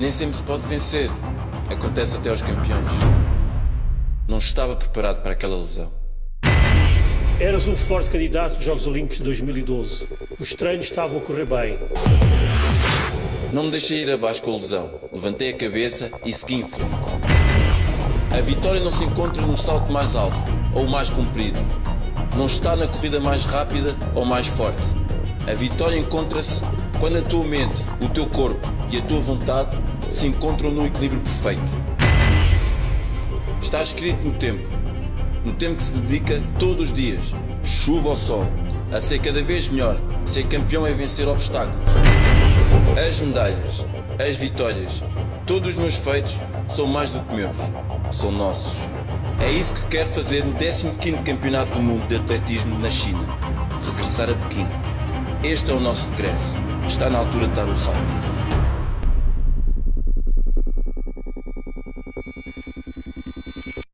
Nem sempre se pode vencer. Acontece até aos campeões. Não estava preparado para aquela lesão. Eras um forte candidato dos Jogos Olímpicos de 2012. Os treinos estavam a correr bem. Não me deixei ir abaixo com a lesão. Levantei a cabeça e segui em frente. A vitória não se encontra no salto mais alto ou mais comprido. Não está na corrida mais rápida ou mais forte. A vitória encontra-se quando a tua mente, o teu corpo e a tua vontade se encontram num equilíbrio perfeito. Está escrito no tempo, no tempo que se dedica todos os dias, chuva ou sol, a ser cada vez melhor. Ser campeão é vencer obstáculos. As medalhas, as vitórias, todos os meus feitos são mais do que meus, são nossos. É isso que quero fazer no 15º Campeonato do Mundo de Atletismo na China. Regressar a Pequim. Este é o nosso regresso. Está na altura de dar o salto.